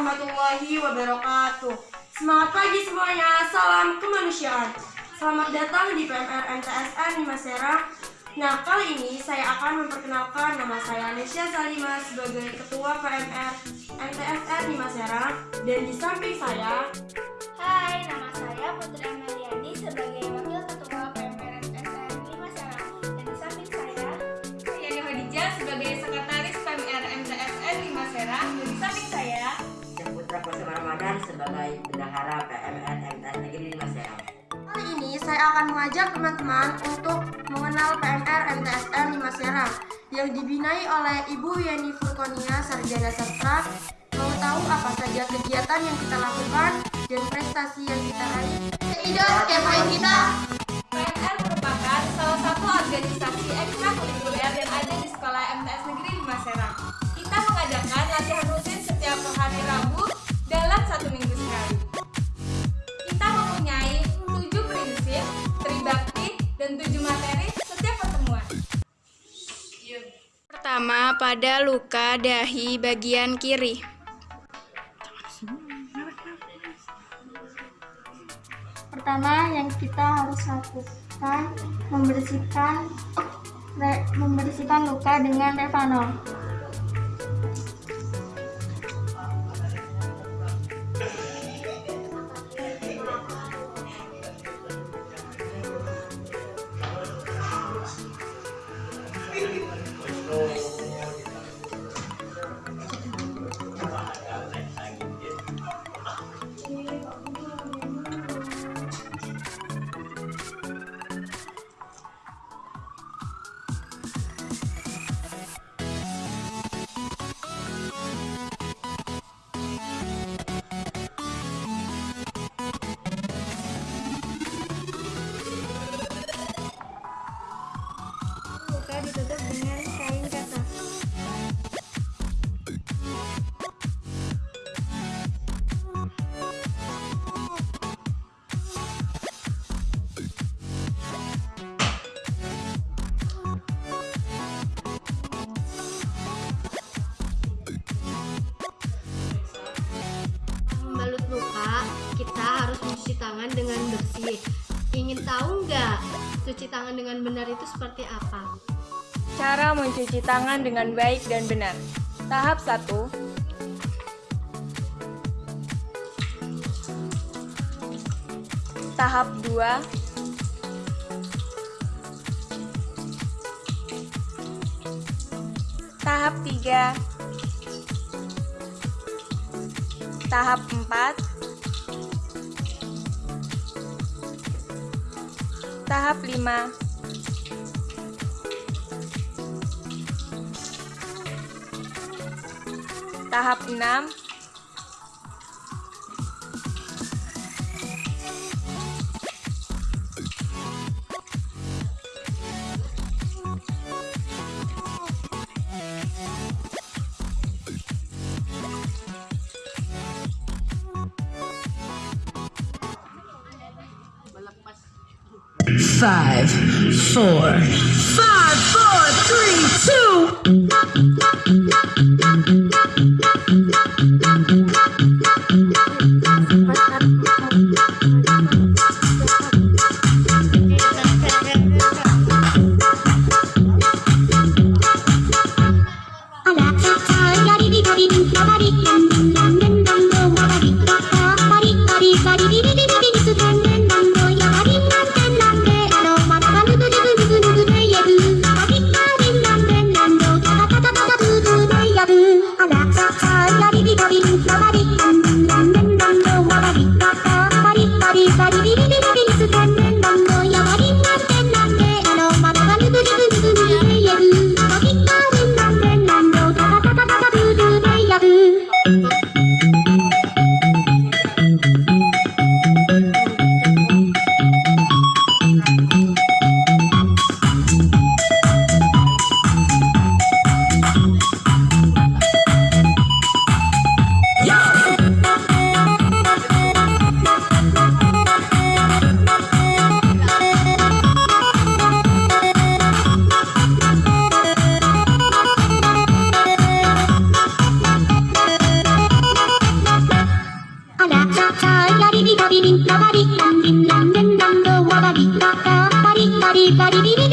warahmatullahi wabarakatuh. Semangat pagi semuanya, salam kemanusiaan. Selamat datang di PMR MTSN Lima Serang. Nah, kali ini saya akan memperkenalkan nama saya Nesya Salima sebagai Ketua PMR MTSN Lima Serang. Dan di samping saya, Hai, nama saya Putri mengajak teman-teman untuk mengenal PMR MTSN Lima Serang yang dibinai oleh Ibu Yeni Furkonia Sarjana Sastra. Mau tahu apa saja kegiatan yang kita lakukan dan prestasi yang kita raih? Kepoin kita! Dan tujuh materi setiap pertemuan. Pertama, pada luka dahi bagian kiri. pertama yang kita harus lakukan membersihkan re- membersihkan luka dengan Revanol. Tangan dengan bersih. Ingin tahu nggak cuci tangan dengan benar itu seperti apa? Cara mencuci tangan dengan baik dan benar. Tahap 1. Tahap 2. Tahap 3. Tahap 4. Tahap 5. Tahap 6 five, four, five, four, three, two. Hola, hola, hola, hola, di da di di di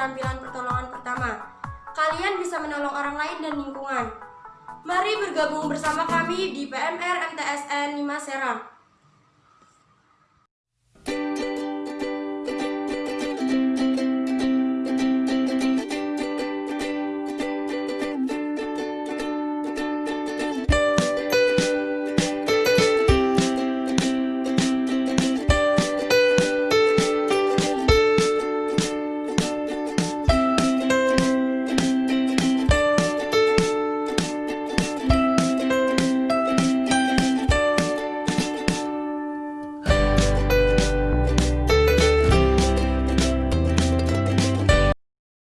keterampilan pertolongan pertama. Kalian bisa menolong orang lain dan lingkungan. Mari bergabung bersama kami di PMR MTSN 5 Serang.